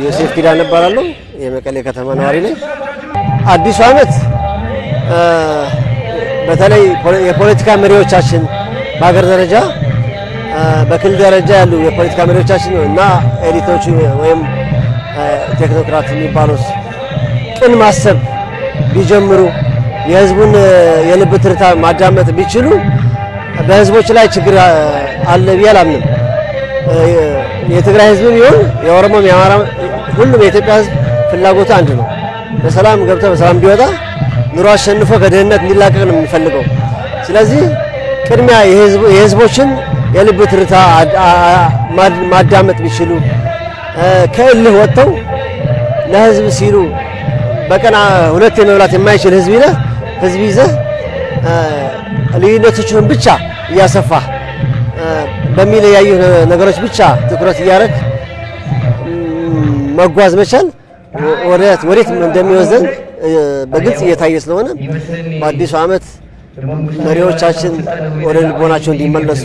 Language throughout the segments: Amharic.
ዮሴፍ ኪዳን እባላለሁ። የመቀሌ ከተማ ነዋሪ ነኝ። አዲሱ ዓመት በተለይ የፖለቲካ መሪዎቻችን በሀገር ደረጃ በክልል ደረጃ ያሉ የፖለቲካ መሪዎቻችን እና ኤሊቶች ወይም ቴክኖክራት የሚባሉት ቅን ማሰብ ቢጀምሩ የህዝቡን የልብ ትርታ ማዳመጥ ቢችሉ በህዝቦች ላይ ችግር አለ ብዬ አላምንም። የትግራይ ህዝብ ቢሆን የኦሮሞም፣ የአማራ ሁሉም የኢትዮጵያ ህዝብ ፍላጎቱ አንድ ነው። በሰላም ገብቶ በሰላም ቢወጣ ኑሮ አሸንፎ ከድህነት እንዲላቀቅ ነው የሚፈልገው። ስለዚህ ቅድሚያ የህዝቦችን የልብ ትርታ ማዳመጥ ቢችሉ ከእልህ ወጥተው ለህዝብ ሲሉ በቀን ሁለቴ መብላት የማይችል ህዝብ ይዘህ ህዝብ ይዘህ ልዩነቶችን ብቻ እያሰፋ በሚለያዩ ነገሮች ብቻ ትኩረት እያደረግ መጓዝ መቻል ወዴት እንደሚወስደን በግልጽ እየታየ ስለሆነ በአዲሱ ዓመት መሪዎቻችን ወደ ልቦናቸው እንዲመለሱ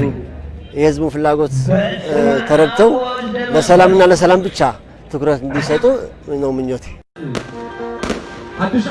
የህዝቡን ፍላጎት ተረድተው ለሰላምና ለሰላም ብቻ ትኩረት እንዲሰጡ ነው ምኞቴ። ሓድሽ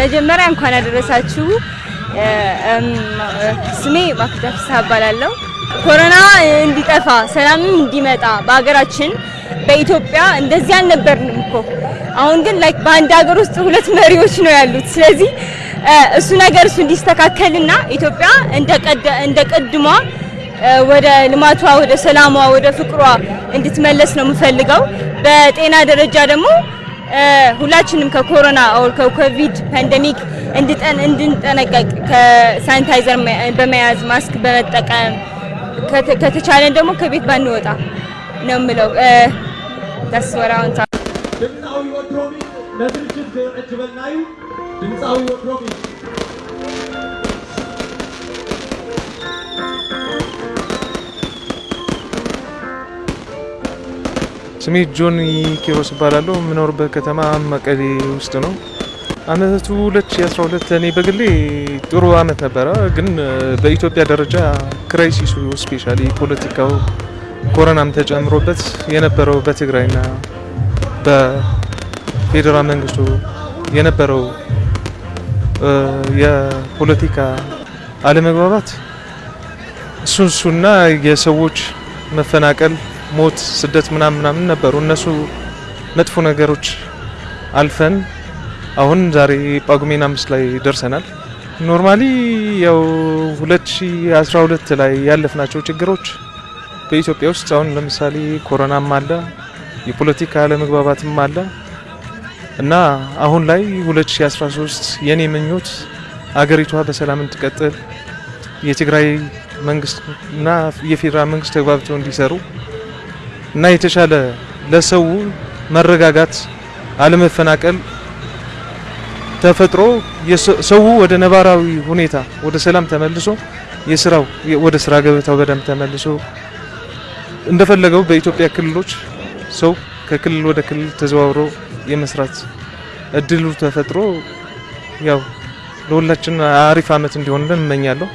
መጀመሪያ እንኳን ያደረሳችሁ። ስሜ ማክዳ እባላለሁ። ኮሮና እንዲጠፋ ሰላምም እንዲመጣ በሀገራችን በኢትዮጵያ እንደዚህ አልነበርንም እኮ። አሁን ግን like በአንድ ሀገር ውስጥ ሁለት መሪዎች ነው ያሉት። ስለዚህ እሱ ነገር እሱ እንዲስተካከልና ኢትዮጵያ እንደ ቀድሟ ወደ ልማቷ፣ ወደ ሰላሟ፣ ወደ ፍቅሯ እንድትመለስ ነው የምፈልገው። በጤና ደረጃ ደግሞ ሁላችንም ከኮሮና ኦር ከኮቪድ ፓንደሚክ እንድንጠነቀቅ ከሳኒታይዘር በመያዝ ማስክ በመጠቀም ከተቻለን ደግሞ ከቤት ባንወጣ ነው የምለው። ተስወራውን ድምፃዊ ወድሮሚት ነድርጅት ክዕጅበልናዩ ድምፃዊ ወድሮሚት ስሜ ጆን ኪሮስ እባላለሁ። የምኖርበት ከተማ መቀሌ ውስጥ ነው። አመቱ 2012 እኔ በግሌ ጥሩ አመት ነበረ፣ ግን በኢትዮጵያ ደረጃ crisis ኡ specially ፖለቲካው ኮሮናም ተጨምሮበት የነበረው በትግራይና በፌዴራል መንግስቱ የነበረው የፖለቲካ አለመግባባት እሱ እሱና የሰዎች መፈናቀል ሞት፣ ስደት ምናምን ምናምን ነበሩ። እነሱ መጥፎ ነገሮች አልፈን አሁን ዛሬ ጳጉሜን አምስት ላይ ደርሰናል። normally ያው 2012 ላይ ያለፍናቸው ችግሮች በኢትዮጵያ ውስጥ አሁን ለምሳሌ ኮሮናም አለ፣ የፖለቲካ አለመግባባትም አለ እና አሁን ላይ 2013 የኔ ምኞት አገሪቷ በሰላም እንድትቀጥል የትግራይ መንግስት እና የፌዴራል መንግስት ተግባብተው እንዲሰሩ እና የተሻለ ለሰው መረጋጋት፣ አለመፈናቀል ተፈጥሮ ሰው ወደ ነባራዊ ሁኔታ ወደ ሰላም ተመልሶ የስራው ወደ ስራ ገበታው በደንብ ተመልሶ እንደፈለገው በኢትዮጵያ ክልሎች ሰው ከክልል ወደ ክልል ተዘዋውሮ የመስራት እድሉ ተፈጥሮ ያው ለሁላችን አሪፍ አመት እንዲሆንልን እመኛለሁ።